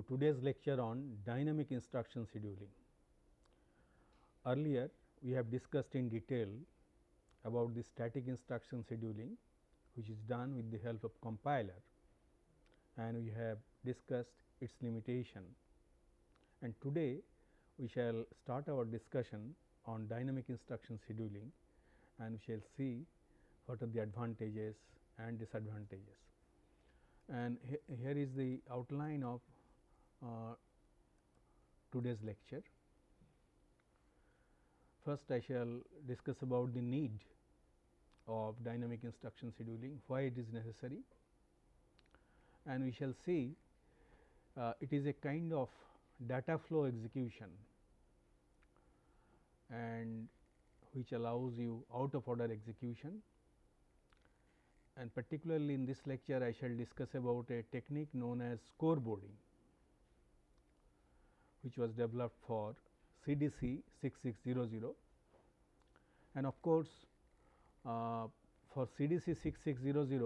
To today's lecture on dynamic instruction scheduling. Earlier we have discussed in detail about the static instruction scheduling which is done with the help of compiler and we have discussed its limitation. And today we shall start our discussion on dynamic instruction scheduling and we shall see what are the advantages and disadvantages. And he here is the outline of uh, today's lecture. First I shall discuss about the need of dynamic instruction scheduling, why it is necessary and we shall see uh, it is a kind of data flow execution and which allows you out of order execution and particularly in this lecture I shall discuss about a technique known as scoreboarding which was developed for CDC 6600 and of course, uh, for CDC 6600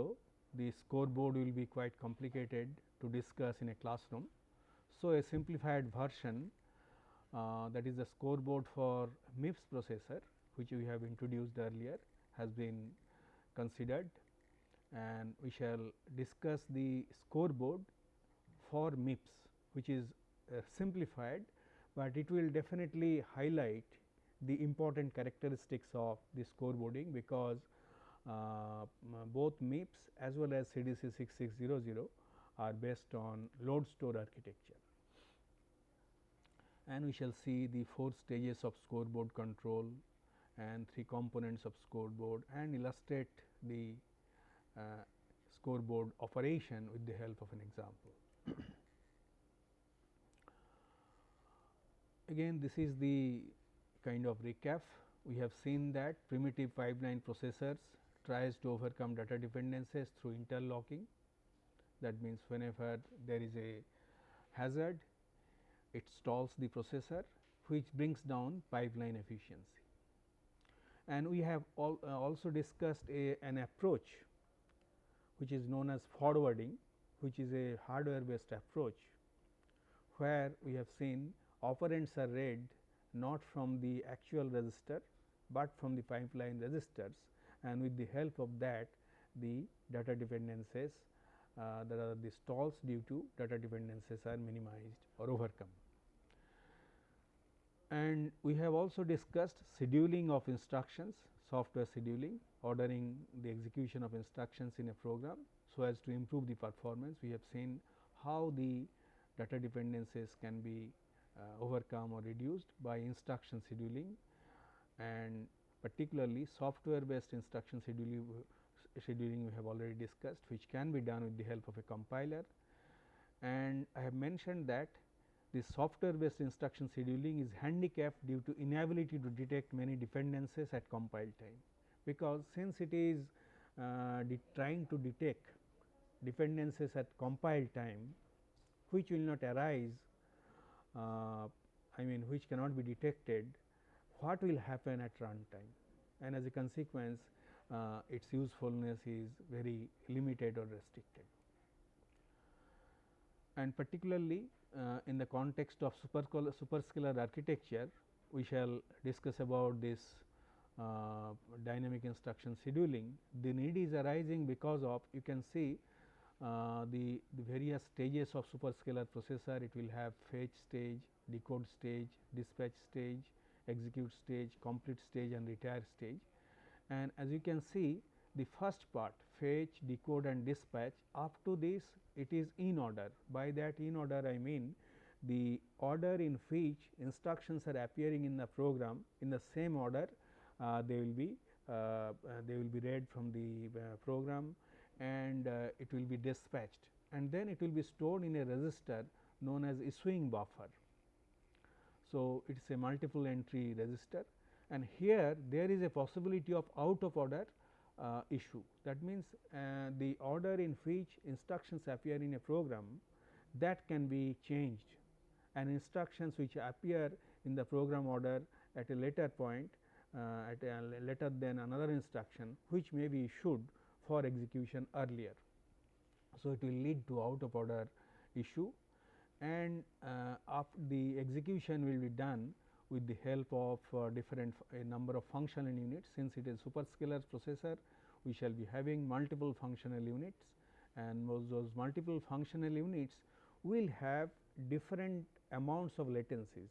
the scoreboard will be quite complicated to discuss in a classroom. So, a simplified version uh, that is the scoreboard for MIPS processor which we have introduced earlier has been considered and we shall discuss the scoreboard for MIPS which is simplified, but it will definitely highlight the important characteristics of the scoreboarding because uh, both MIPS as well as CDC 6600 are based on load store architecture and we shall see the four stages of scoreboard control and three components of scoreboard and illustrate the uh, scoreboard operation with the help of an example. Again this is the kind of recap. We have seen that primitive pipeline processors tries to overcome data dependencies through interlocking. That means, whenever there is a hazard it stalls the processor which brings down pipeline efficiency. And we have uh, also discussed a, an approach which is known as forwarding which is a hardware based approach where we have seen operands are read not from the actual register, but from the pipeline registers and with the help of that the data dependencies uh, that are the stalls due to data dependencies are minimized or overcome and we have also discussed scheduling of instructions, software scheduling, ordering the execution of instructions in a program. So, as to improve the performance, we have seen how the data dependencies can be overcome or reduced by instruction scheduling and particularly software based instruction scheduling, scheduling we have already discussed which can be done with the help of a compiler. And I have mentioned that the software based instruction scheduling is handicapped due to inability to detect many dependencies at compile time, because since it is uh, trying to detect dependencies at compile time which will not arise uh, I mean which cannot be detected what will happen at runtime and as a consequence uh, its usefulness is very limited or restricted. And particularly uh, in the context of superscalar architecture, we shall discuss about this uh, dynamic instruction scheduling. The need is arising because of you can see uh, the, the various stages of superscalar processor. It will have fetch stage, decode stage, dispatch stage, execute stage, complete stage and retire stage. And as you can see the first part fetch, decode and dispatch up to this it is in order. By that in order I mean the order in which instructions are appearing in the program in the same order uh, they will be uh, uh, they will be read from the uh, program and uh, it will be dispatched and then it will be stored in a register known as issuing buffer. So, it is a multiple entry register and here there is a possibility of out of order uh, issue. That means, uh, the order in which instructions appear in a program that can be changed and instructions which appear in the program order at a later point uh, at a later than another instruction which may be issued for execution earlier. So, it will lead to out of order issue and uh, the execution will be done with the help of uh, different a number of functional units since it is superscalar processor we shall be having multiple functional units and those, multiple functional units will have different amounts of latencies.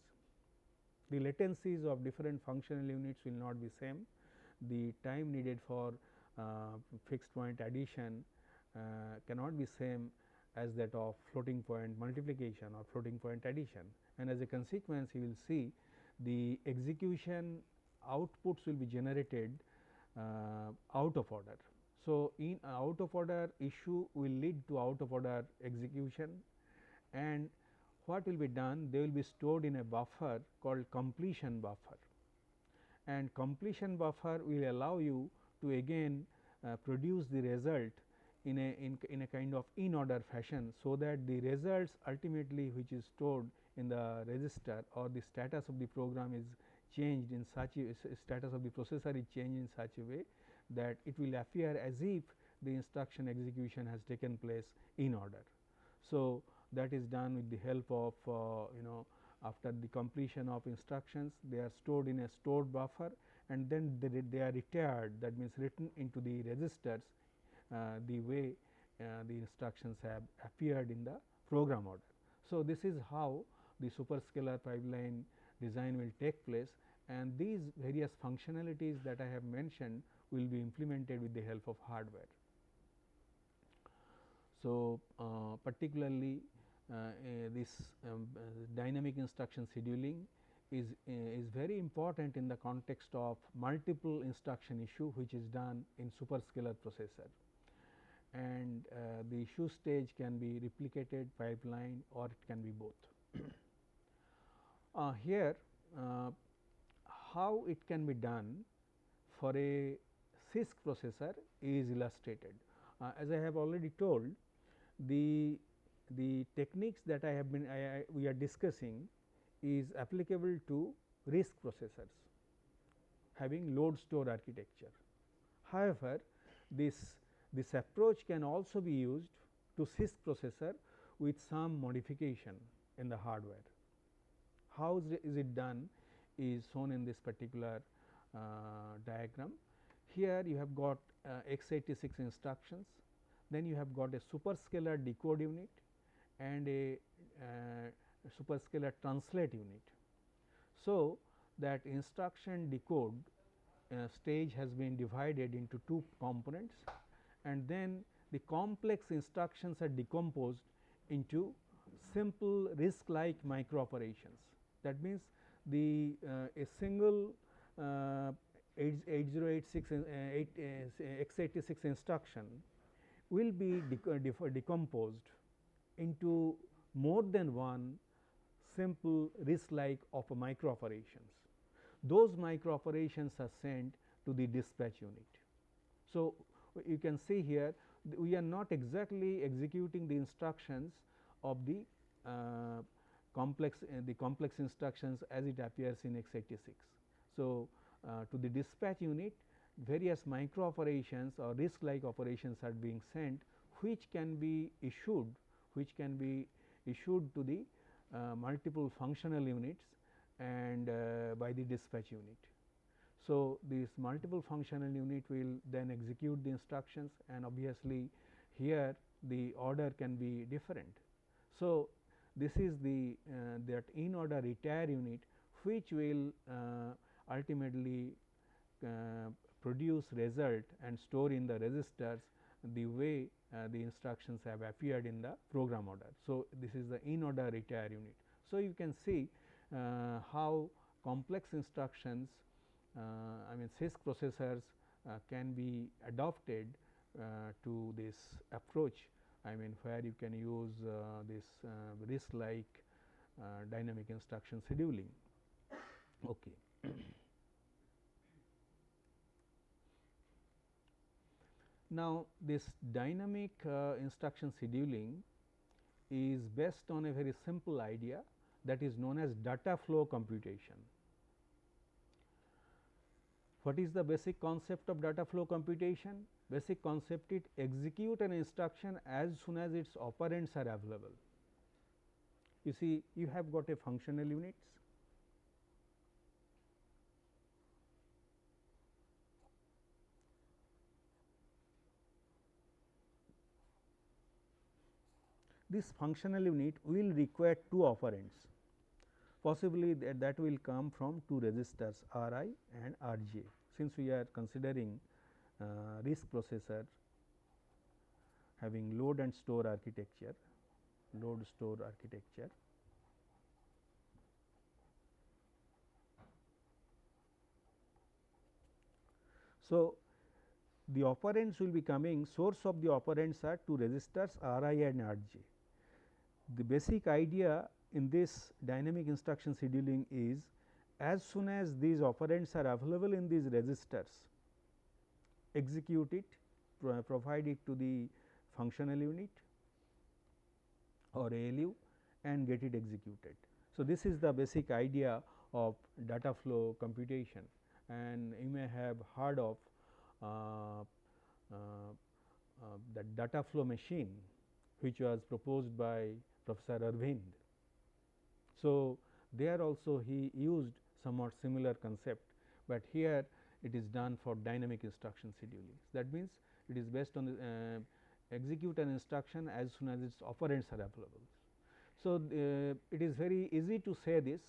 The latencies of different functional units will not be same. The time needed for fixed point addition uh, cannot be same as that of floating point multiplication or floating point addition. And as a consequence you will see the execution outputs will be generated uh, out of order. So, in out of order issue will lead to out of order execution and what will be done? They will be stored in a buffer called completion buffer. And completion buffer will allow you to again uh, produce the result in a in, in a kind of in order fashion. So, that the results ultimately which is stored in the register or the status of the program is changed in such a status of the processor is changed in such a way that it will appear as if the instruction execution has taken place in order. So, that is done with the help of uh, you know after the completion of instructions they are stored in a stored buffer and then they, they are retired that means written into the registers uh, the way uh, the instructions have appeared in the program order. So, this is how the superscalar pipeline design will take place and these various functionalities that I have mentioned will be implemented with the help of hardware. So, uh, particularly uh, uh, this um, uh, dynamic instruction scheduling is, is very important in the context of multiple instruction issue which is done in superscalar processor and uh, the issue stage can be replicated pipeline or it can be both. uh, here uh, how it can be done for a CISC processor is illustrated. Uh, as I have already told the the techniques that I have been I, I, we are discussing is applicable to RISC processors having load store architecture. However, this this approach can also be used to CISC processor with some modification in the hardware. How is it done is shown in this particular uh, diagram. Here you have got uh, x86 instructions, then you have got a superscalar decode unit and a uh, superscalar translate unit. So, that instruction decode uh, stage has been divided into two components and then the complex instructions are decomposed into simple RISC like micro operations. That means, the uh, a single uh, 8086 uh, 8, uh, x86 instruction will be decomposed into more than one simple RISC like of micro operations. Those micro operations are sent to the dispatch unit. So, you can see here we are not exactly executing the instructions of the uh, complex uh, the complex instructions as it appears in x86. So, uh, to the dispatch unit various micro operations or RISC like operations are being sent which can be issued which can be issued to the multiple functional units and uh, by the dispatch unit. So, this multiple functional unit will then execute the instructions and obviously, here the order can be different. So, this is the uh, that in order retire unit which will uh, ultimately uh, produce result and store in the registers the way uh, the instructions have appeared in the program order. So, this is the in order retire unit. So, you can see uh, how complex instructions uh, I mean CISC processors uh, can be adopted uh, to this approach. I mean where you can use this RISC like dynamic instruction scheduling. Okay. Now, this dynamic uh, instruction scheduling is based on a very simple idea that is known as data flow computation. What is the basic concept of data flow computation? basic concept it execute an instruction as soon as its operands are available. You see you have got a functional units this functional unit will require two operands possibly that, that will come from two registers R i and R j. Since we are considering uh, RISC processor having load and store architecture, load store architecture. So, the operands will be coming source of the operands are two registers R i and R j. The basic idea in this dynamic instruction scheduling is as soon as these operands are available in these registers, execute it, pro provide it to the functional unit or ALU and get it executed. So, this is the basic idea of data flow computation and you may have heard of uh, uh, uh, the data flow machine which was proposed by Professor Arvind. So, there also he used somewhat similar concept, but here it is done for dynamic instruction scheduling. That means, it is based on the, uh, execute an instruction as soon as its operands are available. So, uh, it is very easy to say this,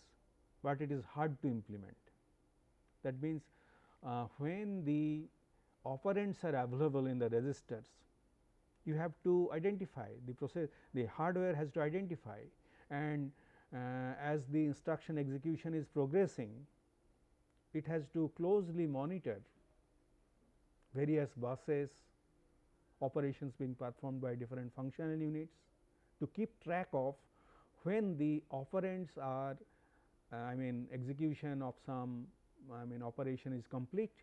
but it is hard to implement. That means, uh, when the operands are available in the registers, you have to identify the process the hardware has to identify and uh, as the instruction execution is progressing it has to closely monitor various buses operations being performed by different functional units to keep track of when the operands are uh, I mean execution of some I mean operation is complete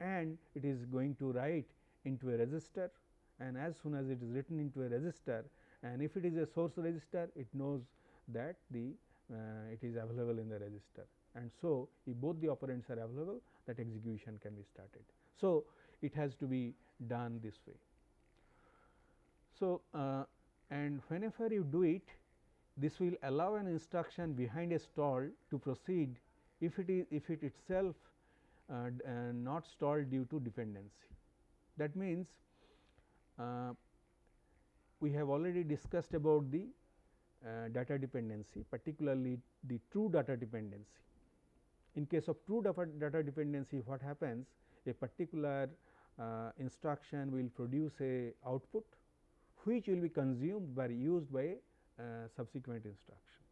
and it is going to write into a register and as soon as it is written into a register and if it is a source register it knows that the uh, it is available in the register and so if both the operands are available that execution can be started. So, it has to be done this way. So, uh, and whenever you do it this will allow an instruction behind a stall to proceed if it is if it itself uh, uh, not stalled due to dependency. That means, we have already discussed about the uh, data dependency particularly the true data dependency. In case of true data dependency what happens a particular uh, instruction will produce a output which will be consumed by used by uh, subsequent instruction.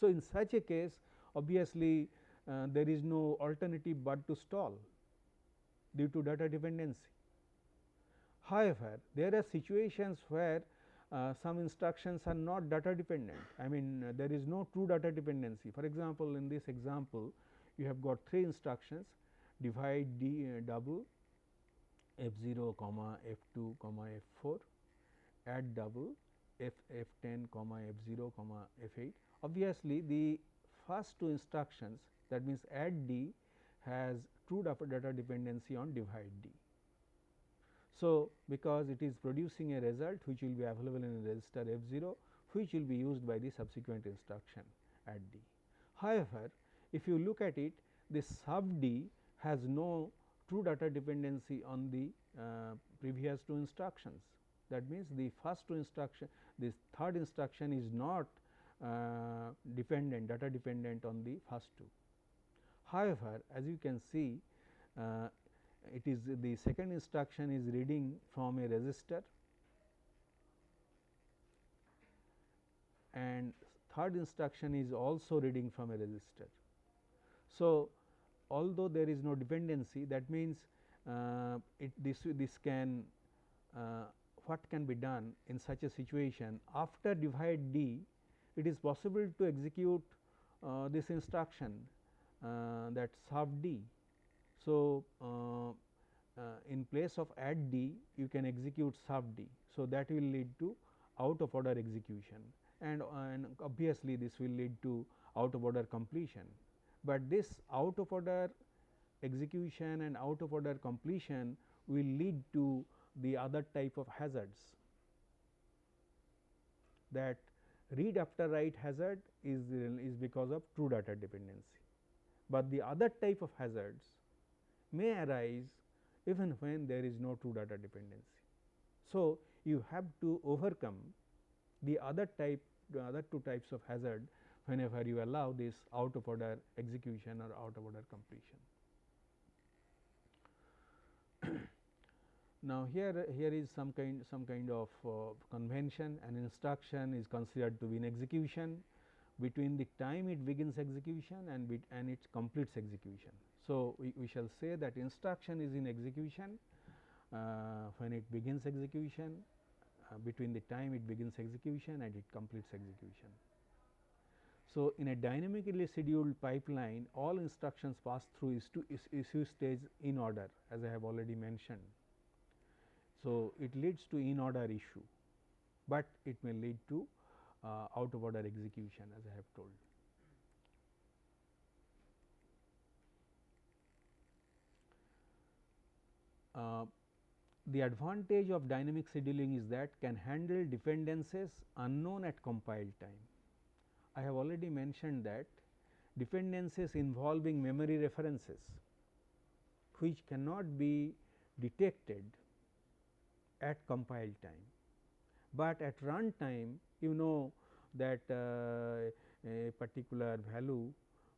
So, in such a case obviously, uh, there is no alternative but to stall due to data dependency. However, there are situations where uh, some instructions are not data dependent. I mean uh, there is no true data dependency. For example, in this example you have got three instructions divide d uh, double f 0 comma f 2 comma f 4 add double f f 10 comma f 0 comma f 8. Obviously, the first two instructions that means add d has true data dependency on divide d. So, because it is producing a result which will be available in a register F 0 which will be used by the subsequent instruction add D. However, if you look at it this sub D has no true data dependency on the uh, previous two instructions. That means, the first two instruction this third instruction is not uh, dependent data dependent on the first two. However, as you can see uh, it is the second instruction is reading from a register. And third instruction is also reading from a register. So, although there is no dependency that means, uh, it this this can uh, what can be done in such a situation? After divide d it is possible to execute uh, this instruction uh, that sub d so, uh, uh, in place of add d you can execute sub d. So, that will lead to out of order execution. And, and obviously, this will lead to out of order completion, but this out of order execution and out of order completion will lead to the other type of hazards. That read after write hazard is, is because of true data dependency, but the other type of hazards may arise even when there is no true data dependency. So, you have to overcome the other type the other two types of hazard whenever you allow this out of order execution or out of order completion. now, here here is some kind some kind of uh, convention an instruction is considered to be in execution between the time it begins execution and and it completes execution. So, we, we shall say that instruction is in execution uh, when it begins execution uh, between the time it begins execution and it completes execution. So, in a dynamically scheduled pipeline all instructions pass through issue stage in order as I have already mentioned. So, it leads to in order issue, but it may lead to uh, out of order execution as I have told. Uh, the advantage of dynamic scheduling is that can handle dependencies unknown at compile time. I have already mentioned that dependencies involving memory references which cannot be detected at compile time, but at run time you know that uh, a particular value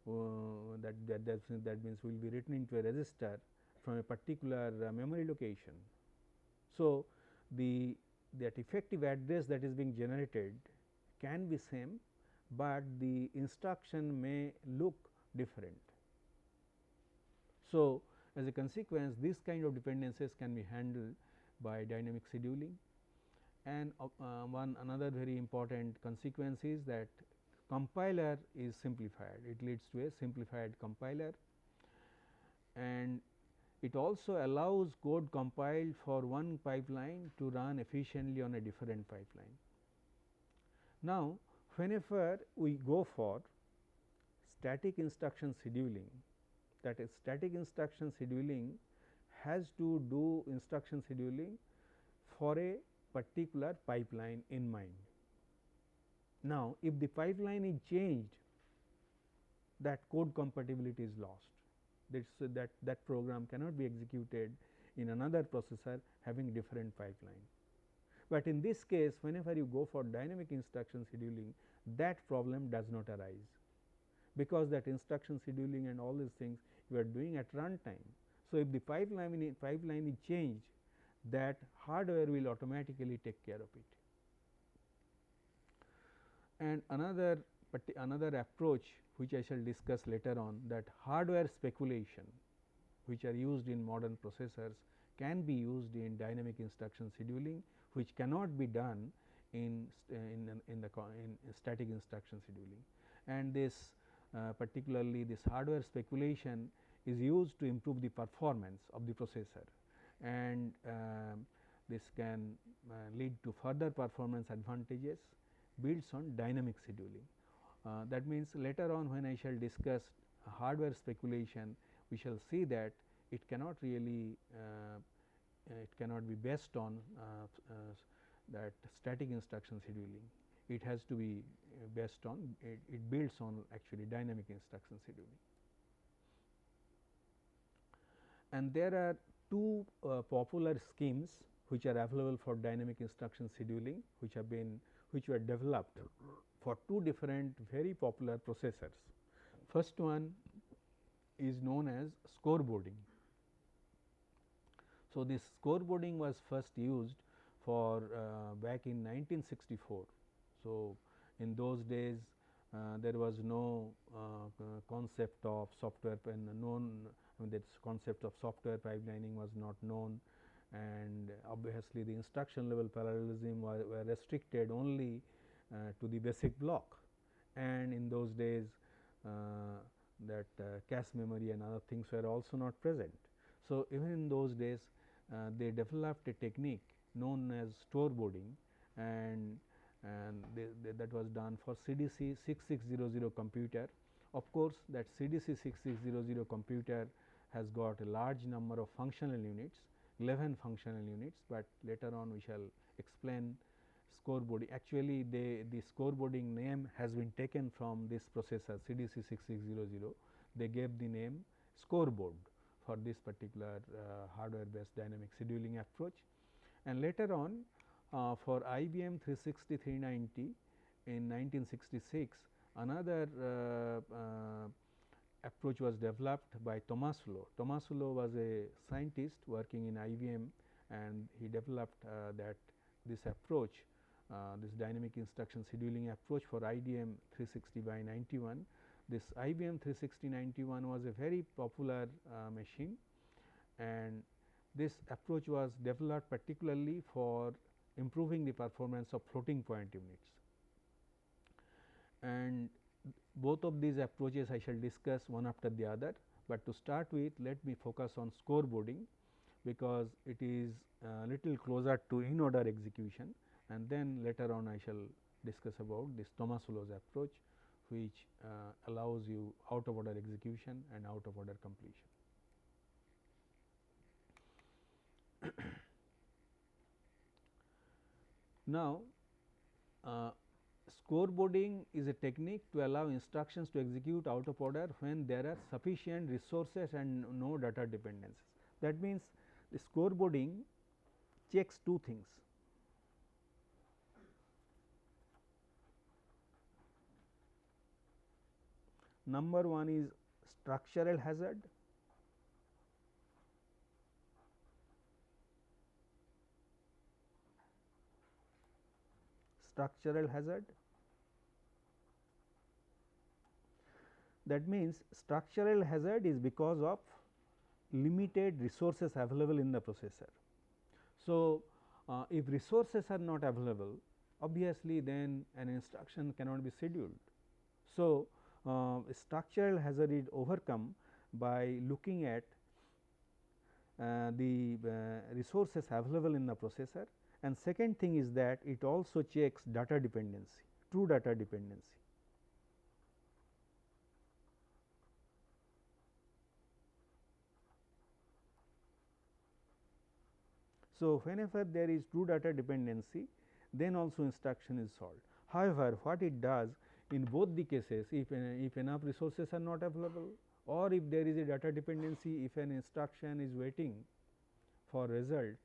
uh, that that that means will be written into a register from a particular uh, memory location. So, the that effective address that is being generated can be same, but the instruction may look different. So, as a consequence this kind of dependencies can be handled by dynamic scheduling. And uh, uh, one another very important consequence is that compiler is simplified. It leads to a simplified compiler. And it also allows code compiled for one pipeline to run efficiently on a different pipeline. Now, whenever we go for static instruction scheduling that is static instruction scheduling has to do instruction scheduling for a particular pipeline in mind. Now, if the pipeline is changed that code compatibility is lost that that that program cannot be executed in another processor having different pipeline. But in this case whenever you go for dynamic instruction scheduling that problem does not arise, because that instruction scheduling and all these things you are doing at runtime. So, if the pipeline pipeline is changed that hardware will automatically take care of it. And another another approach which I shall discuss later on that hardware speculation which are used in modern processors can be used in dynamic instruction scheduling which cannot be done in in, in the in static instruction scheduling and this uh, particularly this hardware speculation is used to improve the performance of the processor and uh, this can uh, lead to further performance advantages builds on dynamic scheduling. Uh, that means, later on when I shall discuss hardware speculation, we shall see that it cannot really uh, it cannot be based on uh, that static instruction scheduling. It has to be based on it, it builds on actually dynamic instruction scheduling. And there are two uh, popular schemes which are available for dynamic instruction scheduling which have been which were developed for two different very popular processors. First one is known as scoreboarding. So, this scoreboarding was first used for uh, back in 1964. So, in those days uh, there was no uh, concept of software and known I mean this concept of software pipelining was not known and obviously the instruction level parallelism were, were restricted only uh, to the basic block and in those days uh, that uh, cache memory and other things were also not present. So, even in those days they developed a technique known as scoreboarding and and they, they, that was done for CDC 6600 computer. Of course, that CDC 6600 computer has got a large number of functional units 11 functional units, but later on we shall explain scoreboarding. Actually, they the scoreboarding name has been taken from this processor CDC 6600. They gave the name scoreboard for this particular uh, hardware based dynamic scheduling approach. And later on uh, for IBM 360 390 in 1966 another uh, uh, approach was developed by Tomasulo. Tomasulo was a scientist working in IBM and he developed uh, that this approach uh, this dynamic instruction scheduling approach for IBM 360 by 91. This IBM 360 91 was a very popular uh, machine and this approach was developed particularly for improving the performance of floating point units. And both of these approaches I shall discuss one after the other, but to start with let me focus on scoreboarding because it is a little closer to in order execution and then later on I shall discuss about this Tomasulo's approach which uh, allows you out of order execution and out of order completion. now, uh, Scoreboarding is a technique to allow instructions to execute out of order when there are sufficient resources and no data dependencies. That means, the scoreboarding checks two things. Number one is structural hazard structural hazard. That means, structural hazard is because of limited resources available in the processor. So, uh, if resources are not available obviously, then an instruction cannot be scheduled. So, structural hazard is overcome by looking at uh, the uh, resources available in the processor and second thing is that it also checks data dependency, true data dependency. So, whenever there is true data dependency, then also instruction is solved. However, what it does in both the cases, if, if enough resources are not available or if there is a data dependency, if an instruction is waiting for result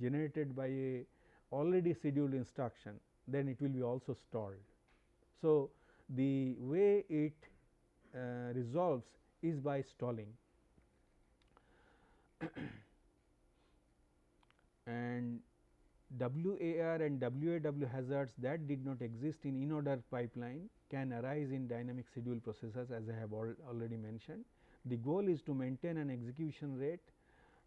generated by a already scheduled instruction then it will be also stalled. So, the way it uh, resolves is by stalling and WAR and WAW hazards that did not exist in in order pipeline can arise in dynamic schedule processors as I have al already mentioned. The goal is to maintain an execution rate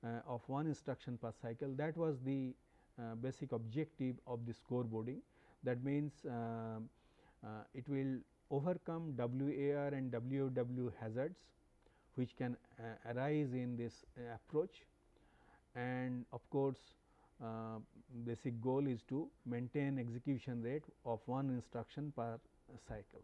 uh, of one instruction per cycle that was the uh, basic objective of the scoreboarding. That means, uh, uh, it will overcome WAR and WAW hazards which can arise in this approach and of course, uh, basic goal is to maintain execution rate of one instruction per cycle.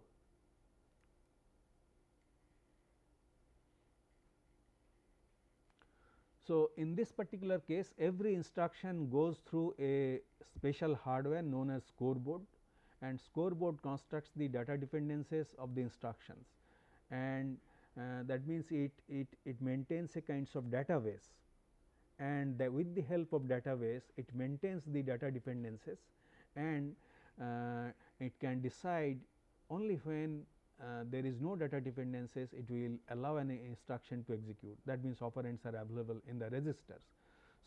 So, in this particular case every instruction goes through a special hardware known as scoreboard and scoreboard constructs the data dependencies of the instructions and uh, that means it, it, it maintains a kinds of database and with the help of database it maintains the data dependencies and uh, it can decide only when uh, there is no data dependencies it will allow an instruction to execute that means operands are available in the registers.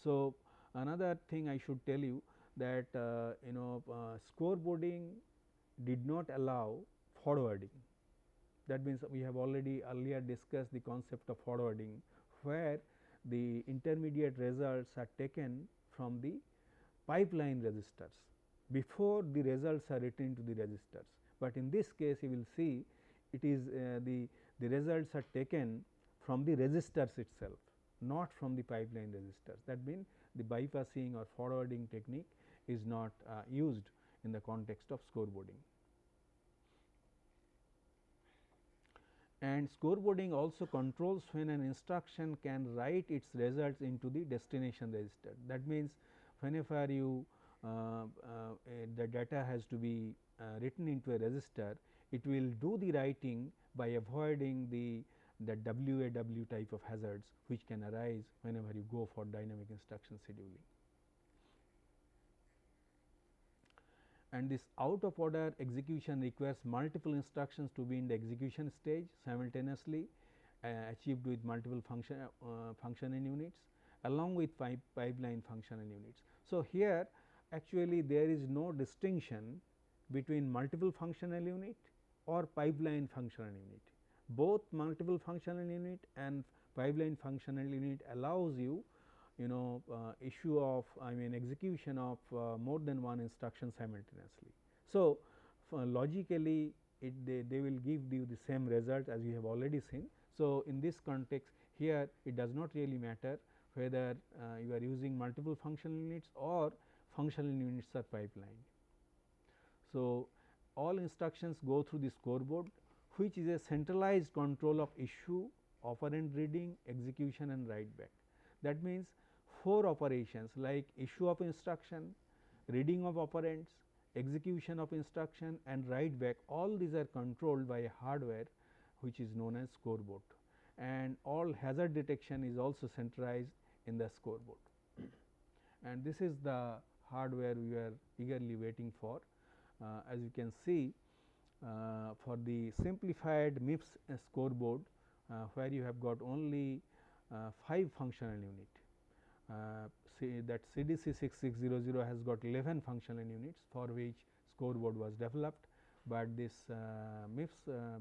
So, another thing I should tell you that uh, you know uh, scoreboarding did not allow forwarding that means we have already earlier discussed the concept of forwarding where the intermediate results are taken from the pipeline registers before the results are written to the registers. But in this case you will see it is uh, the, the results are taken from the registers itself not from the pipeline registers. That means, the bypassing or forwarding technique is not uh, used in the context of scoreboarding. And scoreboarding also controls when an instruction can write its results into the destination register. That means, whenever you uh, uh, the data has to be uh, written into a register, it will do the writing by avoiding the the WAW type of hazards which can arise whenever you go for dynamic instruction scheduling. And this out of order execution requires multiple instructions to be in the execution stage simultaneously uh, achieved with multiple function uh, functional units along with pipe pipeline functional units. So, here actually there is no distinction between multiple functional unit or pipeline functional unit. Both multiple functional unit and pipeline functional unit allows you you know uh, issue of I mean execution of uh, more than one instruction simultaneously. So, logically it they, they will give you the same result as you have already seen. So, in this context here it does not really matter whether uh, you are using multiple functional units or functional units are pipeline. So, all instructions go through the scoreboard which is a centralized control of issue, operand reading, execution and write back. That means, four operations like issue of instruction, reading of operands, execution of instruction and write back all these are controlled by hardware which is known as scoreboard and all hazard detection is also centralized in the scoreboard. and this is the hardware we are eagerly waiting for. Uh, as you can see uh, for the simplified MIPS scoreboard uh, where you have got only uh, 5 functional unit that CDC 6600 has got 11 functional units for which scoreboard was developed, but this uh, MIPS uh,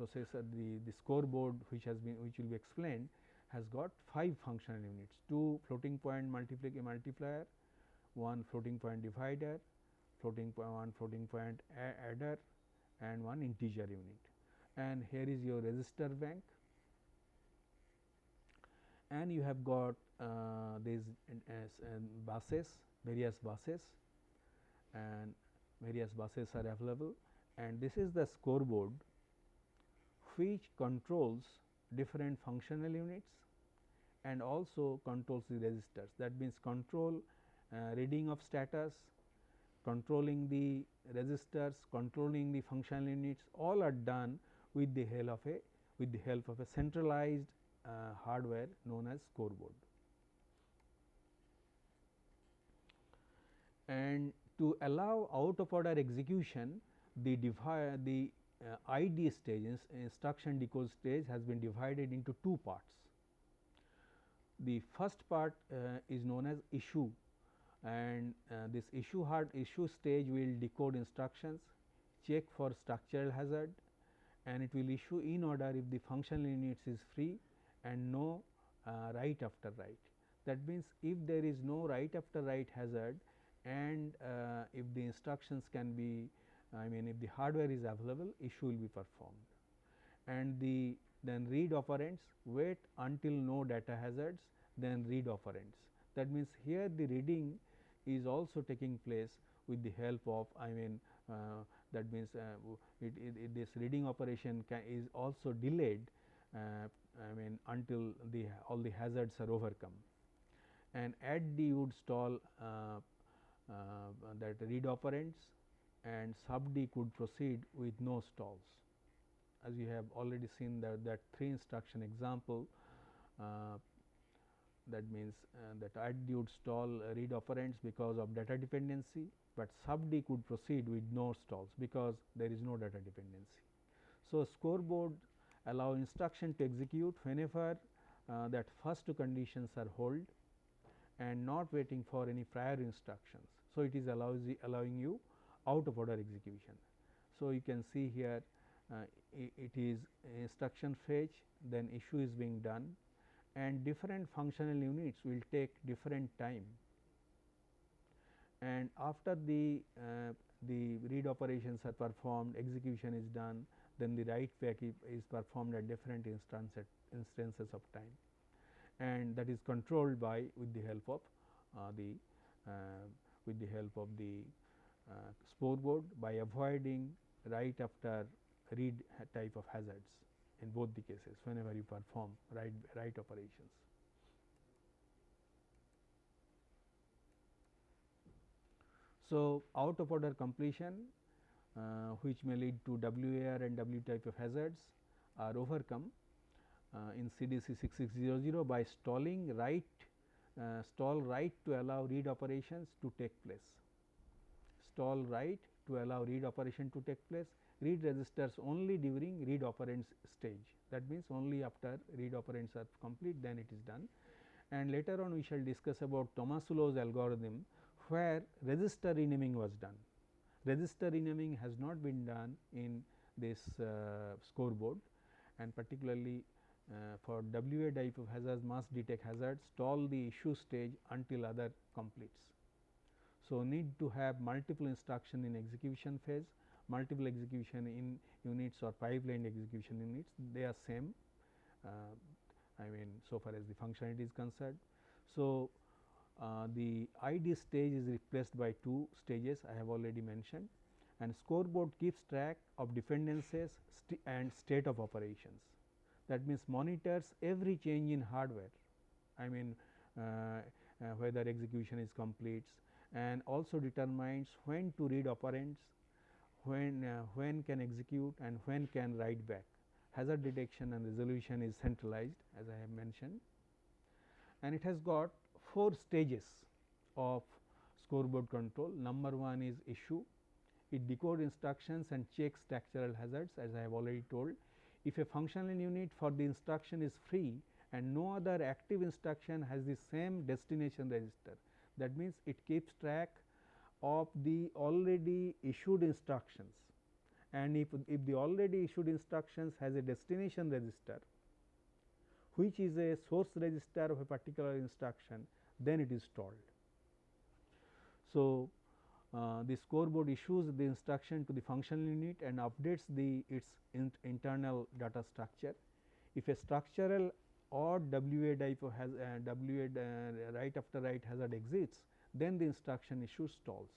processor the, the scoreboard which has been which will be explained has got 5 functional units, 2 floating point multiplier, multiplier, 1 floating point divider, floating point 1 floating point adder and 1 integer unit. And here is your register bank. And you have got uh, these buses various buses and various buses are available and this is the scoreboard which controls different functional units and also controls the registers that means control uh, reading of status controlling the registers controlling the functional units all are done with the help of a with the help of a centralized uh, hardware known as scoreboard. And to allow out of order execution, the the uh, ID stage instruction decode stage has been divided into two parts. The first part uh, is known as issue and uh, this issue hard issue stage will decode instructions, check for structural hazard and it will issue in order if the functional units is free and no uh, write after write. That means, if there is no write after write hazard and uh, if the instructions can be I mean if the hardware is available issue will be performed and the then read operands wait until no data hazards then read operands. That means, here the reading is also taking place with the help of I mean uh, that means uh, it, it, it this reading operation is also delayed uh, I mean until the all the hazards are overcome and add D would stall uh, that read operands and sub D could proceed with no stalls. As you have already seen that, that three instruction example uh, that means uh, that add would stall read operands because of data dependency, but sub D could proceed with no stalls because there is no data dependency. So, scoreboard allow instruction to execute whenever uh, that first two conditions are hold and not waiting for any prior instructions. So, it is allows allowing you out of order execution. So, you can see here uh, it is instruction fetch then issue is being done and different functional units will take different time and after the uh, the read operations are performed execution is done then the write back is performed at different instances instances of time and that is controlled by with the help of uh, the uh, with the help of the uh, board by avoiding write after read type of hazards. in both the cases whenever you perform write write operations. So, out of order completion uh, which may lead to WAR and W type of hazards are overcome uh, in CDC 6600 by stalling write uh, stall write to allow read operations to take place. Stall write to allow read operation to take place, read registers only during read operands stage that means only after read operands are complete then it is done and later on we shall discuss about Tomasulo's algorithm where register renaming was done. Register renaming has not been done in this uh, scoreboard and particularly for WA type of hazards must detect hazards stall the issue stage until other completes. So, need to have multiple instruction in execution phase, multiple execution in units or pipeline execution units they are same uh, I mean so far as the functionality is concerned. So, uh, the ID stage is replaced by two stages I have already mentioned and scoreboard keeps track of dependencies st and state of operations. That means, monitors every change in hardware I mean uh, uh, whether execution is complete and also determines when to read operands, when, uh, when can execute and when can write back. Hazard detection and resolution is centralized as I have mentioned and it has got 4 stages of scoreboard control. Number 1 is issue, it decodes instructions and checks structural hazards as I have already told. If a functional unit for the instruction is free and no other active instruction has the same destination register, that means it keeps track of the already issued instructions and if, if the already issued instructions has a destination register which is a source register of a particular instruction then it is stalled. So, uh, the scoreboard issues the instruction to the functional unit and updates the its in internal data structure. If a structural or WA type has uh, WA uh, write after right hazard exists, then the instruction issue stalls.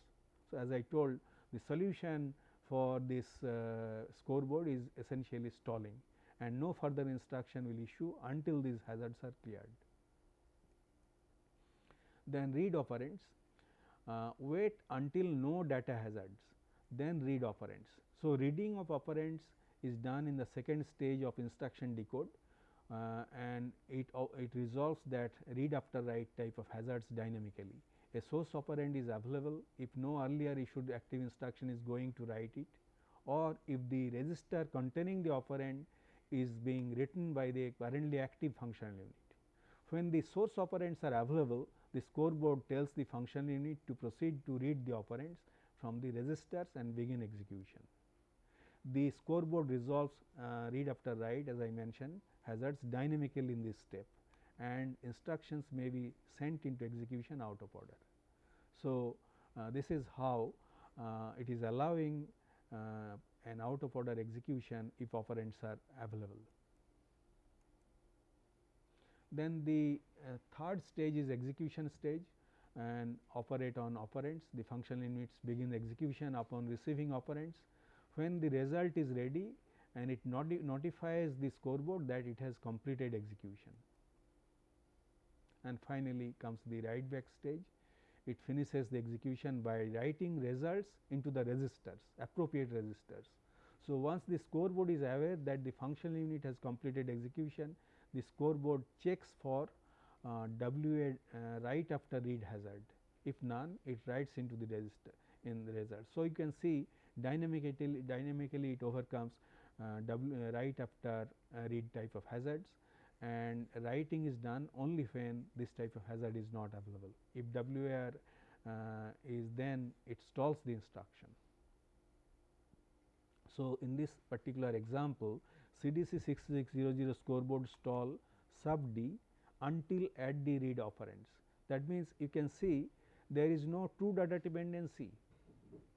So, as I told the solution for this uh, scoreboard is essentially stalling and no further instruction will issue until these hazards are cleared. Then read operands, uh, wait until no data hazards, then read operands. So, reading of operands is done in the second stage of instruction decode uh, and it, uh, it resolves that read after write type of hazards dynamically. A source operand is available if no earlier issued active instruction is going to write it or if the register containing the operand is being written by the currently active functional unit. When the source operands are available, the scoreboard tells the functional unit to proceed to read the operands from the registers and begin execution. The scoreboard resolves uh, read after write as I mentioned hazards dynamically in this step and instructions may be sent into execution out of order. So, uh, this is how uh, it is allowing uh, an out of order execution if operands are available. Then the uh, third stage is execution stage and operate on operands. The functional units begin execution upon receiving operands. When the result is ready and it noti notifies the scoreboard that it has completed execution. And finally, comes the write back stage. It finishes the execution by writing results into the registers, appropriate registers. So, once the scoreboard is aware that the functional unit has completed execution, the scoreboard checks for uh, WA uh, write after read hazard. If none, it writes into the register in the result. So, you can see dynamically dynamically it overcomes uh, w, uh, write after uh, read type of hazards and writing is done only when this type of hazard is not available. If WAR uh, is then it stalls the instruction. So, in this particular example CDC 6600 scoreboard stall sub D until at the read operands. That means, you can see there is no true data dependency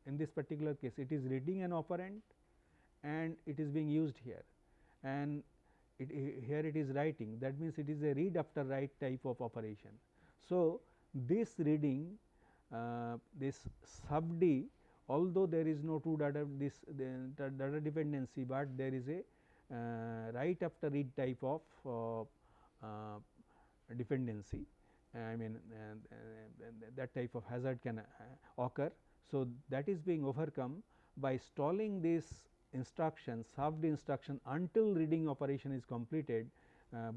in this particular case it is reading an operand and it is being used here and it, here it is writing that means it is a read after write type of operation. So, this reading uh, this sub D although there is no true data this data dependency, but there is a uh, write after read type of uh, uh, dependency I mean uh, uh, uh, that type of hazard can occur. So, that is being overcome by stalling this instruction served instruction until reading operation is completed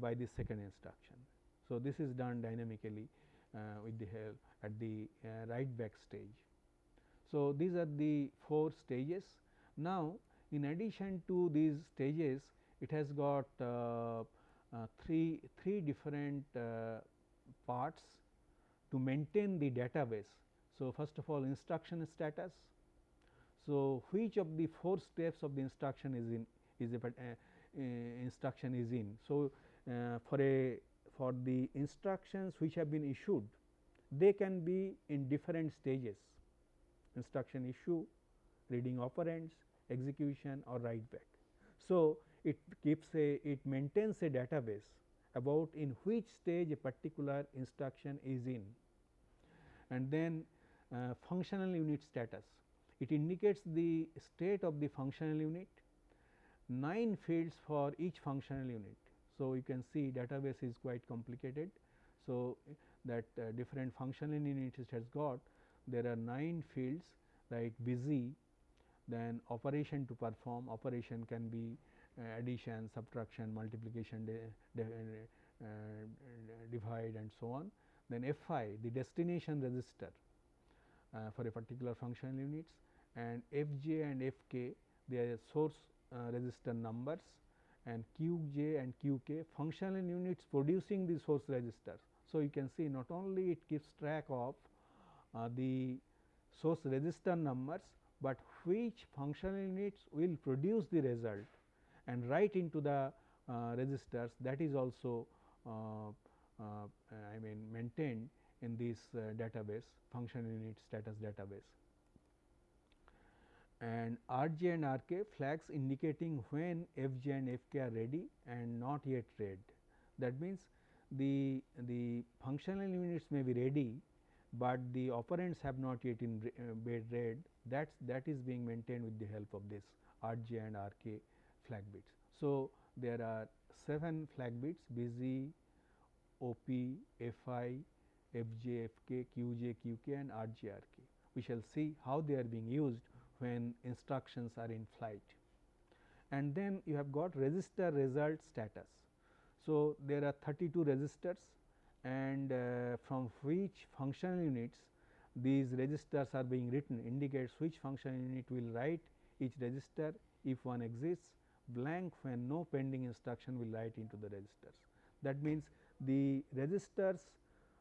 by the second instruction. So, this is done dynamically with the help at the write back stage. So, these are the 4 stages. Now, in addition to these stages it has got uh, uh, three, three different uh, parts to maintain the database. So, first of all instruction status. So, which of the 4 steps of the instruction is in is a uh, instruction is in. So, uh, for a for the instructions which have been issued they can be in different stages instruction issue, reading operands, execution or write back. So, it keeps a it maintains a database about in which stage a particular instruction is in and then uh, functional unit status. It indicates the state of the functional unit, 9 fields for each functional unit. So, you can see database is quite complicated. So, that uh, different functional units it has got there are 9 fields like busy then operation to perform operation can be uh, addition, subtraction, multiplication, uh, divide and so on. Then FI the destination register uh, for a particular functional units and FJ and FK they are source uh, register numbers and QJ and QK functional units producing the source registers. So, you can see not only it keeps track of uh, the source register numbers, but which functional units will produce the result and write into the uh, registers that is also uh, uh, I mean maintained in this uh, database functional unit status database. And RJ and RK flags indicating when FJ and FK are ready and not yet read. That means, the, the functional units may be ready, but the operands have not yet in uh, been read that that is being maintained with the help of this RJ and RK flag bits. So, there are 7 flag bits busy, OP, FI, FJ, FK, QJ, QK and RJ, RK. We shall see how they are being used when instructions are in flight. And then you have got register result status. So, there are 32 registers and uh, from which functional units these registers are being written indicates which functional unit will write each register if one exists blank when no pending instruction will write into the registers. That means, the registers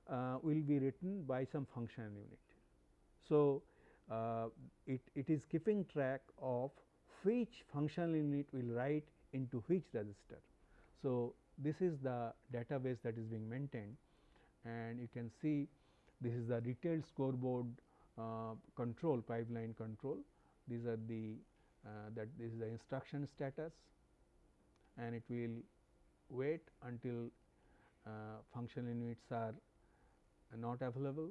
uh, will be written by some functional unit. So, uh, it, it is keeping track of which functional unit will write into which register. So, this is the database that is being maintained and you can see this is the detailed scoreboard uh, control pipeline control. These are the uh, that this is the instruction status and it will wait until uh, functional units are not available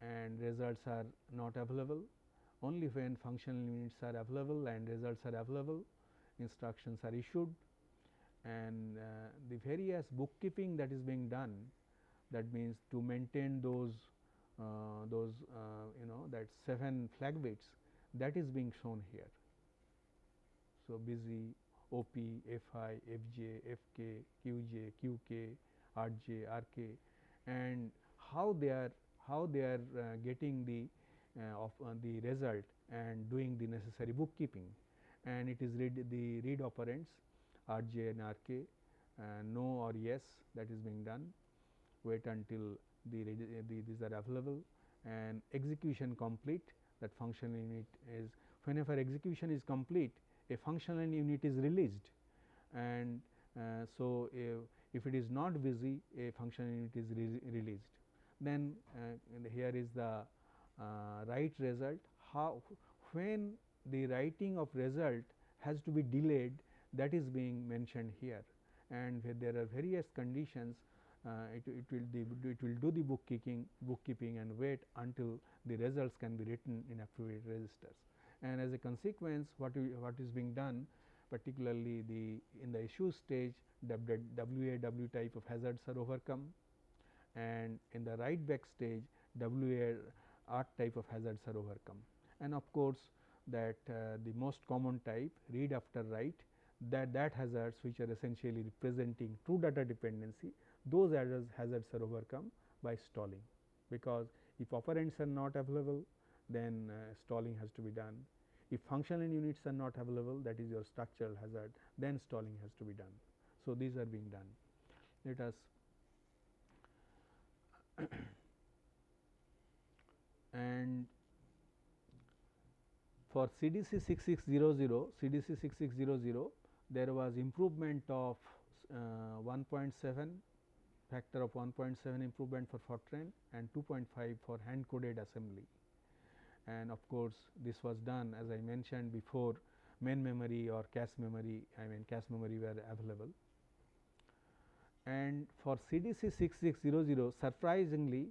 and results are not available. Only when functional units are available and results are available instructions are issued and uh, the various bookkeeping that is being done that means to maintain those uh, those uh, you know that 7 flag bits that is being shown here. So, busy OP, FI, FJ, FK, QJ, QK, RJ, RK and how they are how they are uh, getting the uh, of uh, the result and doing the necessary bookkeeping and it is read the read operands RJ and RK no or yes that is being done wait until the, the these are available and execution complete. That functional unit is whenever execution is complete a functional unit is released. And uh, so if, if it is not busy a functional unit is re released. Then uh, here is the uh, write result. How when the writing of result has to be delayed that is being mentioned here. And there are various conditions it, it will the, it will do the bookkeeping bookkeeping and wait until the results can be written in appropriate registers. And as a consequence what what is being done particularly the in the issue stage WAW type of hazards are overcome and in the write back stage WAR type of hazards are overcome. And of course, that uh, the most common type read after write that that hazards which are essentially representing true data dependency those hazards are overcome by stalling because if operands are not available then uh, stalling has to be done. If functional units are not available that is your structural hazard then stalling has to be done. So, these are being done. Let us and for CDC 6600, CDC 6600 there was improvement of uh, 1.7 factor of 1.7 improvement for Fortran and 2.5 for hand coded assembly. And of course, this was done as I mentioned before main memory or cache memory I mean cache memory were available. And for CDC 6600 surprisingly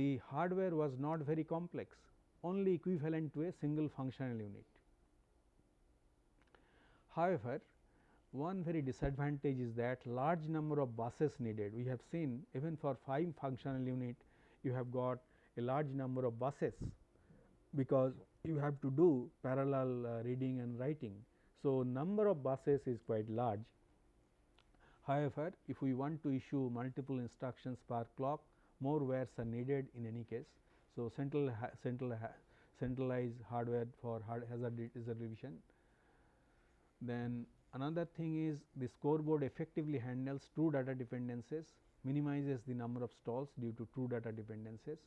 the hardware was not very complex only equivalent to a single functional unit. However, one very disadvantage is that large number of buses needed. We have seen even for 5 functional unit you have got a large number of buses because you have to do parallel uh, reading and writing. So, number of buses is quite large. However, if we want to issue multiple instructions per clock more wires are needed in any case. So, central central centralized hardware for hard hazard revision. Then another thing is the scoreboard effectively handles true data dependencies, minimizes the number of stalls due to true data dependencies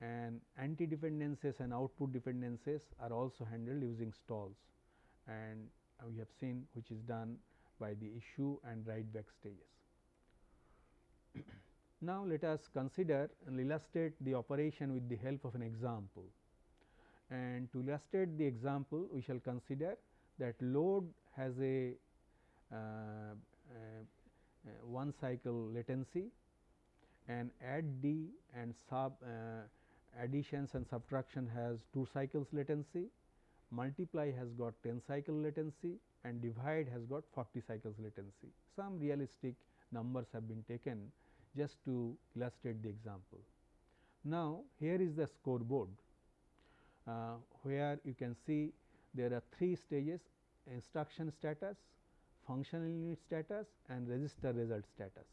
and anti dependencies and output dependencies are also handled using stalls and we have seen which is done by the issue and write back stages. Now, let us consider and illustrate the operation with the help of an example. And to illustrate the example, we shall consider that load has a, uh, uh, one cycle latency and add D and sub uh, additions and subtraction has 2 cycles latency, multiply has got 10 cycle latency and divide has got 40 cycles latency. Some realistic numbers have been taken just to illustrate the example. Now, here is the scoreboard uh, where you can see there are three stages instruction status, functional unit status and register result status.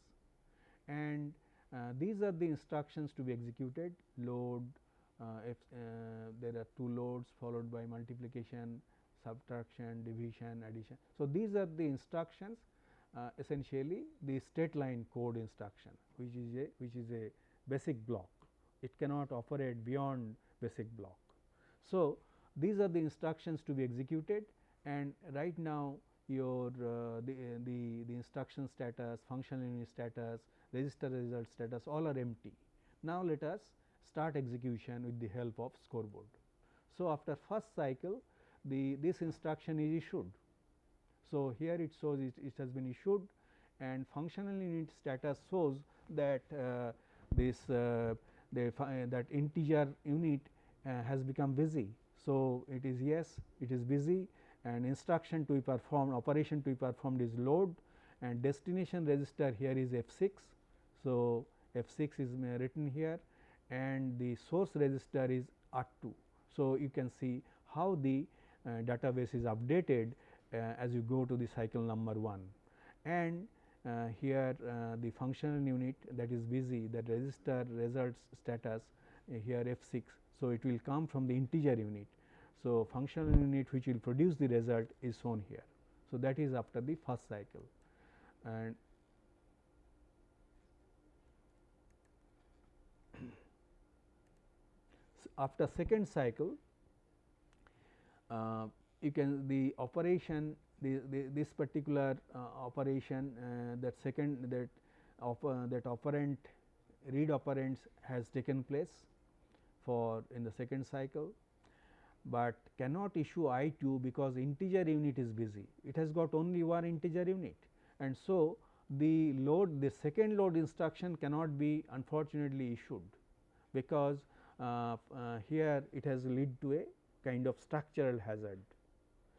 And uh, these are the instructions to be executed load uh, if uh, there are two loads followed by multiplication, subtraction, division, addition. So, these are the instructions uh, essentially the straight line code instruction which is a which is a basic block it cannot operate beyond basic block. So, these are the instructions to be executed and right now your uh, the, the, the instruction status, functional unit status, register result status all are empty. Now, let us start execution with the help of scoreboard. So, after first cycle the this instruction is issued so, here it shows it, it has been issued and functional unit status shows that uh, this uh, the that integer unit uh, has become busy. So, it is yes it is busy and instruction to be performed operation to be performed is load and destination register here is F 6. So, F 6 is written here and the source register is R 2. So, you can see how the uh, database is updated uh, as you go to the cycle number 1 and uh, here uh, the functional unit that is busy that register results status here F 6. So, it will come from the integer unit. So, functional unit which will produce the result is shown here. So, that is after the first cycle and after second cycle uh, you can the operation the, the this particular uh, operation uh, that second that uh, that operand read operands has taken place for in the second cycle, but cannot issue I 2 because integer unit is busy it has got only one integer unit and so the load the second load instruction cannot be unfortunately issued because uh, uh, here it has lead to a kind of structural hazard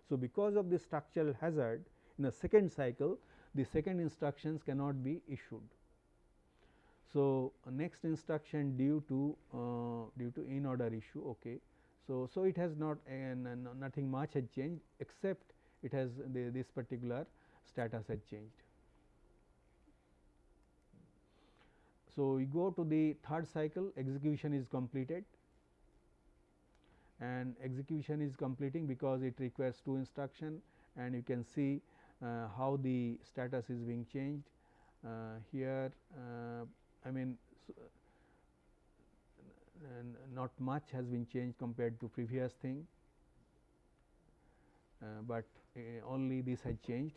So, because of the structural hazard in the second cycle the second instructions cannot be issued. So, next instruction due to uh, due to in order issue okay. So, so it has not uh, nothing much has changed except it has the, this particular status has changed. So, we go to the third cycle execution is completed and execution is completing because it requires two instruction and you can see uh, how the status is being changed. Uh, here uh, I mean not much has been changed compared to previous thing, but only this has changed.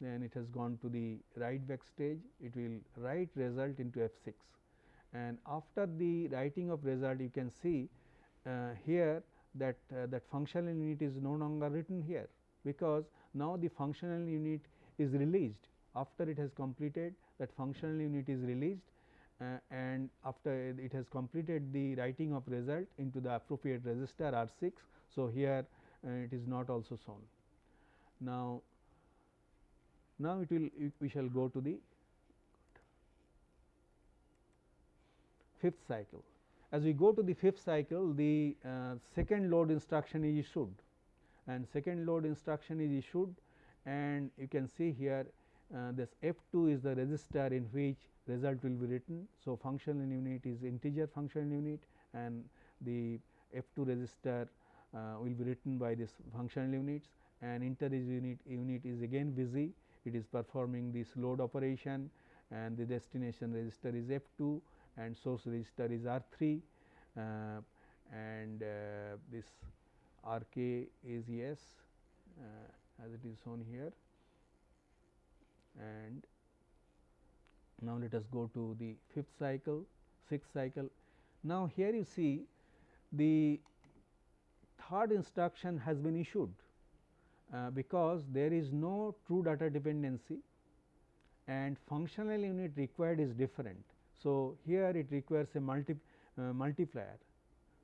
Then it has gone to the write back stage. It will write result into F 6 and after the writing of result you can see uh, here that uh, that functional unit is no longer written here because now the functional unit is released. After it has completed that functional unit is released. uh, and after it has completed the writing of result into the appropriate register R 6. So, here uh, it is not also shown. Now, now it will we shall go to the fifth cycle. As we go to the fifth cycle the uh, second load instruction is issued and second load instruction is issued and you can see here uh, this F 2 is the register in which result will be written. So, functional unit is integer functional unit and the F 2 register uh, will be written by this functional units and integer unit unit is again busy it is performing this load operation and the destination register is F 2 and source register is R 3 uh, and uh, this R k is yes uh, as it is shown here and now let us go to the fifth cycle sixth cycle. Now, here you see the third instruction has been issued uh, because there is no true data dependency and functional unit required is different. So, here it requires a multi, uh, multiplier.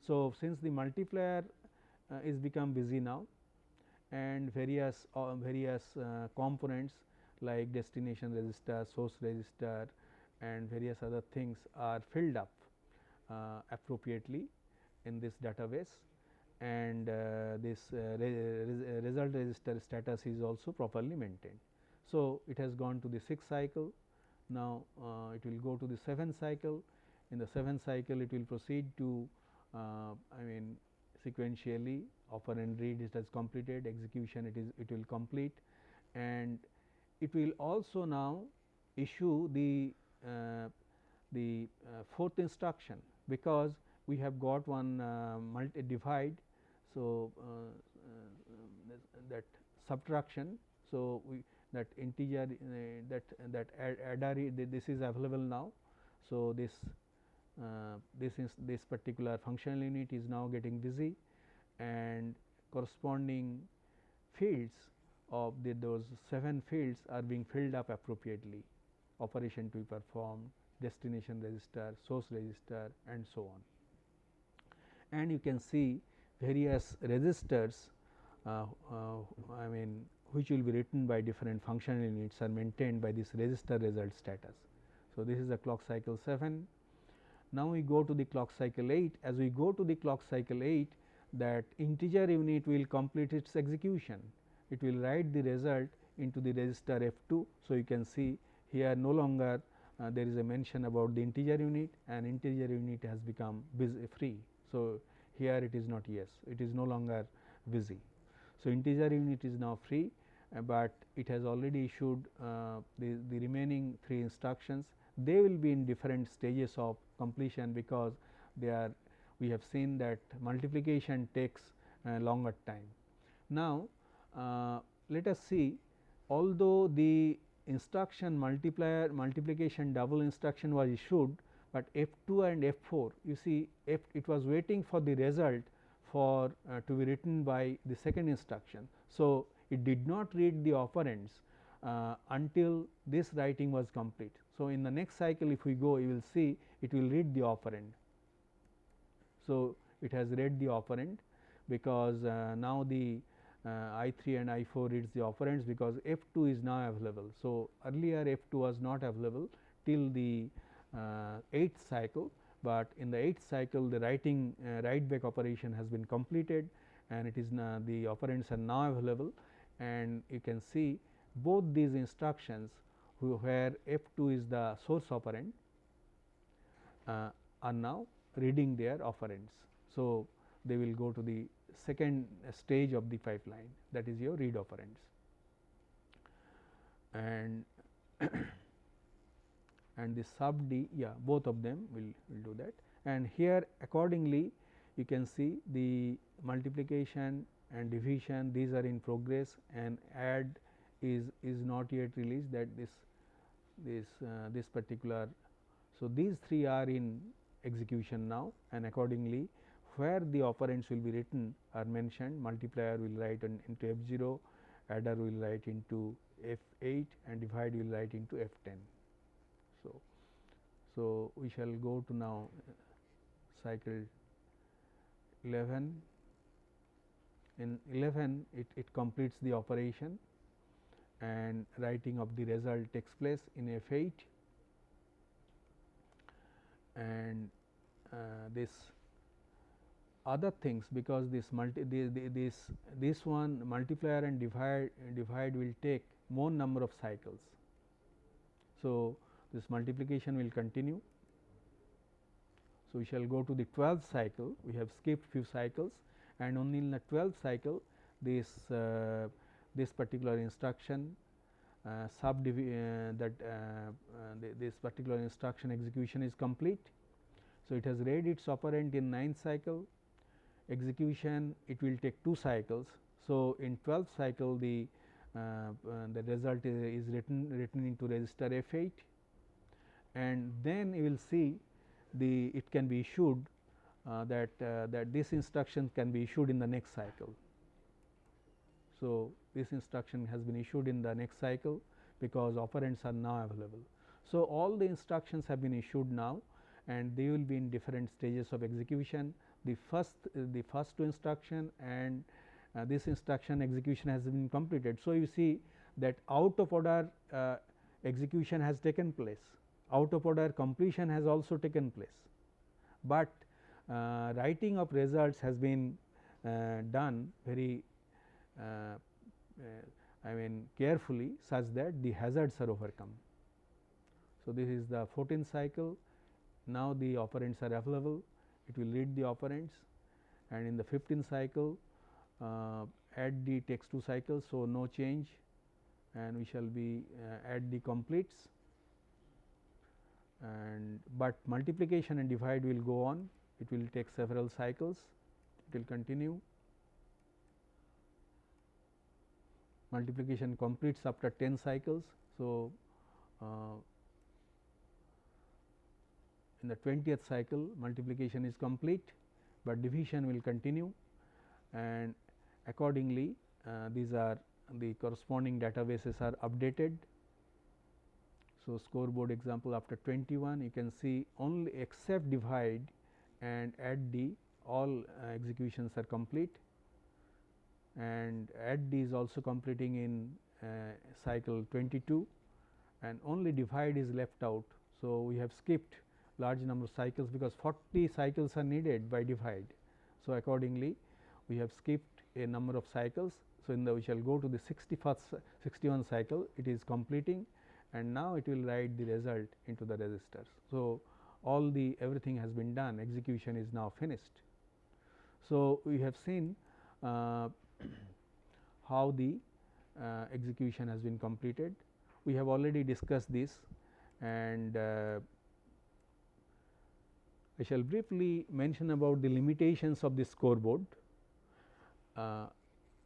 So, since the multiplier uh, is become busy now and various uh, various uh, components like destination register, source register and various other things are filled up uh, appropriately in this database. And uh, this uh, re re result register status is also properly maintained. So, it has gone to the sixth cycle, now uh, it will go to the seventh cycle, in the seventh cycle it will proceed to uh, I mean sequentially operand read it has completed. Execution it is it will complete. And it will also now issue the uh, the uh, fourth instruction because we have got one uh, multi divide. So, uh, uh, that subtraction. So, we that integer uh, that that adder this is available now. So, this this is this particular functional unit is now getting busy and corresponding fields of the those 7 fields are being filled up appropriately operation to be performed destination register source register and so on and you can see various registers uh, uh, I mean which will be written by different functional units are maintained by this register result status. So, this is the clock cycle 7. Now, we go to the clock cycle 8 as we go to the clock cycle 8 that integer unit will complete its execution it will write the result into the register F 2. So, you can see here no longer uh, there is a mention about the integer unit and integer unit has become busy free. So, here it is not yes it is no longer busy. So, integer unit is now free, uh, but it has already issued uh, the, the remaining 3 instructions they will be in different stages of completion because they are we have seen that multiplication takes longer time. Now, uh, let us see although the instruction multiplier multiplication double instruction was issued, but F 2 and F 4 you see F it was waiting for the result for uh, to be written by the second instruction. So, it did not read the operands uh, until this writing was complete. So, in the next cycle if we go you will see it will read the operand. So, it has read the operand, because uh, now the uh, I 3 and I 4 reads the operands because F 2 is now available. So, earlier F 2 was not available till the 8th uh, cycle, but in the 8th cycle the writing uh, write back operation has been completed and it is now the operands are now available and you can see both these instructions where F 2 is the source operand uh, are now reading their operands. So, they will go to the second stage of the pipeline that is your read operands and and the sub D yeah both of them will, will do that and here accordingly you can see the multiplication and division these are in progress and add is is not yet released that this this uh, this particular. So, these three are in execution now and accordingly where the operands will be written are mentioned. Multiplier will write into F 0, adder will write into F 8 and divide will write into F 10. So, so we shall go to now cycle 11 in 11 it, it completes the operation and writing of the result takes place in F 8 and uh, this other things because this multi this this one multiplier and divide divide will take more number of cycles. So, this multiplication will continue. So, we shall go to the 12th cycle we have skipped few cycles and only in the 12th cycle this uh, this particular instruction uh, sub uh, that uh, uh, this particular instruction execution is complete. So, it has read its operand in 9th cycle execution it will take 2 cycles. So, in 12th cycle the the result is, is written written into register F 8 and then you will see the it can be issued uh, that uh, that this instruction can be issued in the next cycle. So, this instruction has been issued in the next cycle because operands are now available. So, all the instructions have been issued now and they will be in different stages of execution. The first uh, the first two instruction and uh, this instruction execution has been completed. So, you see that out of order uh, execution has taken place, out of order completion has also taken place, but uh, writing of results has been uh, done very uh, I mean carefully such that the hazards are overcome. So, this is the 14th cycle now the operands are available it will read the operands and in the 15th cycle uh, add D takes 2 cycles. So, no change and we shall be uh, add D completes and but multiplication and divide will go on it will take several cycles it will continue multiplication completes after 10 cycles. So, uh, in the 20th cycle multiplication is complete, but division will continue and accordingly uh, these are the corresponding databases are updated. So, scoreboard example after 21 you can see only except divide and add D all uh, executions are complete and add D is also completing in uh, cycle 22 and only divide is left out. So, we have skipped large number of cycles because 40 cycles are needed by divide. So, accordingly we have skipped a number of cycles. So, in the we shall go to the 61st 61 cycle it is completing and now it will write the result into the registers. So, all the everything has been done execution is now finished. So, we have seen uh, how the uh, execution has been completed. We have already discussed this and uh, I shall briefly mention about the limitations of the scoreboard. Uh,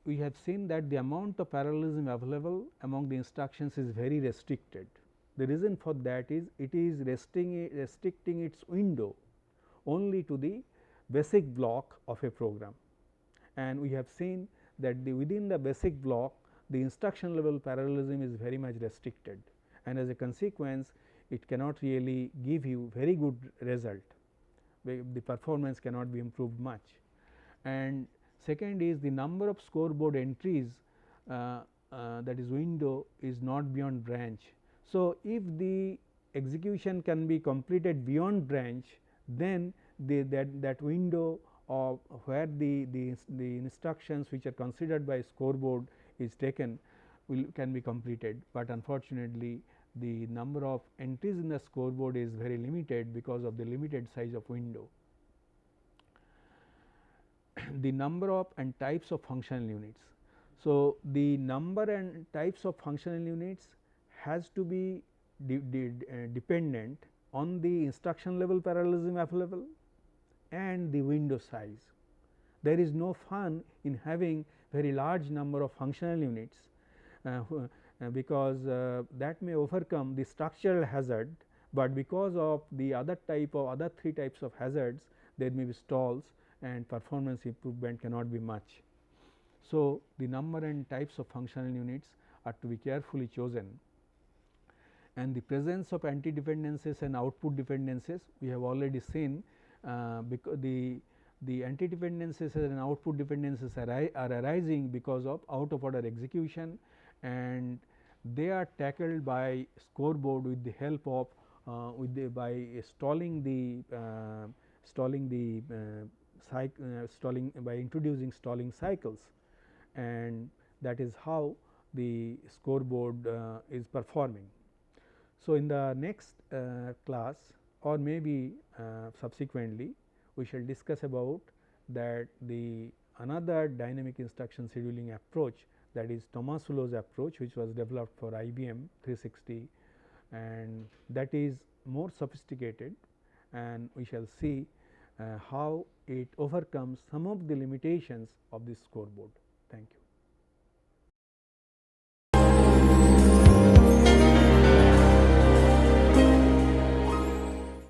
we have seen that the amount of parallelism available among the instructions is very restricted. The reason for that is it is restricting, restricting its window only to the basic block of a program and we have seen that the within the basic block the instruction level parallelism is very much restricted and as a consequence it cannot really give you very good result the performance cannot be improved much. And second is the number of scoreboard entries uh, uh, that is window is not beyond branch. So, if the execution can be completed beyond branch then the that, that window of where the, the, the instructions which are considered by scoreboard is taken will can be completed, but unfortunately the number of entries in the scoreboard is very limited because of the limited size of window. the number of and types of functional units. So, the number and types of functional units has to be de de uh, dependent on the instruction level parallelism available and the window size. There is no fun in having very large number of functional units, uh, because uh, that may overcome the structural hazard, but because of the other type of other three types of hazards there may be stalls and performance improvement cannot be much. So, the number and types of functional units are to be carefully chosen and the presence of anti dependencies and output dependencies we have already seen uh, because the the anti dependencies and output dependencies are, are arising because of out of order execution and they are tackled by scoreboard with the help of uh, with the by stalling the uh, stalling the uh, uh, stalling by introducing stalling cycles and that is how the scoreboard uh, is performing. So, in the next class or maybe subsequently we shall discuss about that the another dynamic instruction scheduling approach that is Tomasulo's approach which was developed for IBM 360 and that is more sophisticated and we shall see uh, how it overcomes some of the limitations of this scoreboard. Thank you.